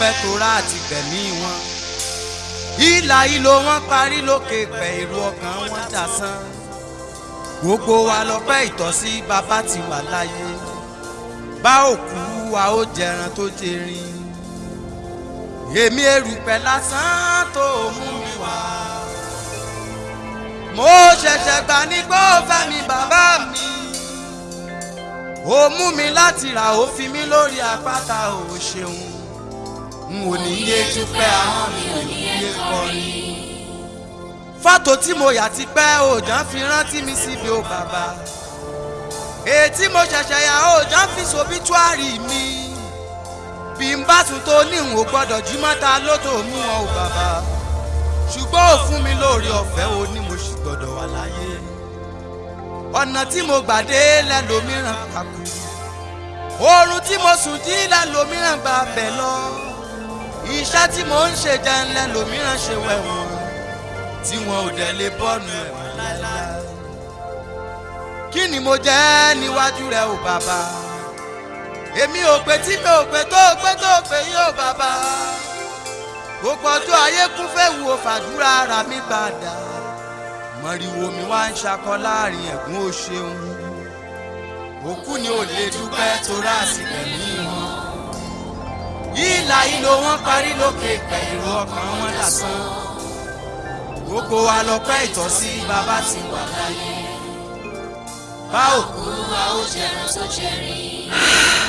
dúpẹ́ torá àti gbẹ̀mí wọn. Ìlà ìlò wọn parí lókè pẹ̀ èrò ọkàn wọn dàsán gbogbo wa lọ́pẹ́ ìtọ́sí bàbá ti wà láyé. Bá òkú wa ó jẹran tó jẹrin. Èmi erùpẹ̀ lásán tó mú mi wá. Mo ṣẹ̀ṣẹ̀ gbà ní gbọ́ fẹ́ mi bàbá mi. Ó mú mi láti rà ó fi mí lórí àpáta ò ṣeun n ò ní yé dúpẹ́ àwọn mi ò ní yé kọrin. Fọ́tò tí mo yà ti pẹ́ òòjọ́ fi rántí mi síbi ó bàbá. Ètí mo ṣẹ̀ṣẹ̀ yà òòjọ́ fi sobítúárì mi. Bí n bá tún tó ní n ò gbọ́dọ̀ jí mọ́ta lótò mú wọn ò bàbá. Ṣùgbọ́n ò fún mi lóore ọ̀fẹ́ o ní mo sì gbọ́dọ̀ wà láyé. Ọ̀nà tí mo gbà dé lẹ́lòmíràn kàkú oorun tí mo sùn jí lẹ́lòmíràn gbà bẹ̀ lọ iṣẹ́ tí mo ń ṣe jẹun lẹ́lòmíràn ṣe wẹ̀wọ̀n tí wọn ò dẹ̀ lè bọ́nu ẹ̀wọ̀n láéláé. Kí ni mo jẹ́ níwájú rẹ ò bàbá? Èmi ò pé tí mi ò pé tó pé tó pé yóò bàbá. Gbogbo ọjọ́ ayé kún fẹ́ wo fàdúrà ara mi padà. Mọ̀rìwò mi wá ń ṣakọ láàárín ẹ̀gún ó ṣeun. Òkú ni ò lè dúpẹ́ torá àsìkò ní wọn ìlà ìlò wọn parí lókè pẹ̀lú ọkàn wọn lásán gbogbo wa lọ́pẹ́ ìtọ́sí bàbá ti wà láyé bá òkú ó jẹran tó jẹrin.